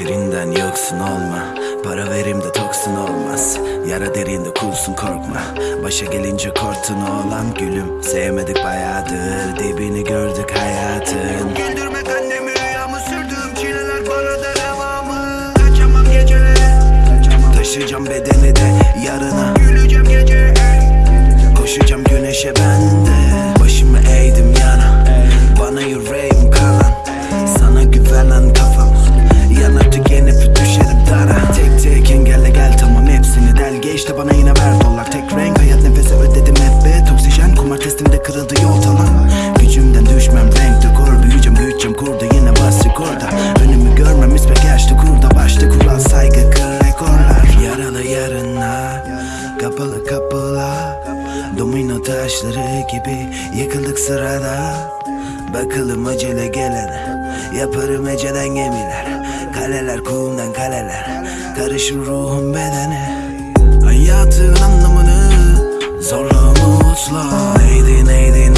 Karakterinden yoksun olma. Para verim de toksun olmaz. Yara derinde kulsun korkma. Başa gelince korktun olan gülüm. Sevmedik bayağıdır. Dibini gördük hayatın. Güldürmek de bana yine ver dolar Tek renk hayat nefese ödedim hep be. Oksijen kumar testimde kırıldı yol talan Gücümden düşmem renk dekor Büyüyeceğim büyüteceğim. Kurdu yine bas rekorda. Önümü görmem ismek yaşlı kurda Başta. Kural saygı kır rekorlar. Yaralı yarınlar Kapalı kapılar. Domino taşları gibi yıkıldık sırada. Bakalım acele gelene. Yaparım ecelen gemiler. Kaleler kumdan kaleler. Karışır ruhum bedene neydi neydi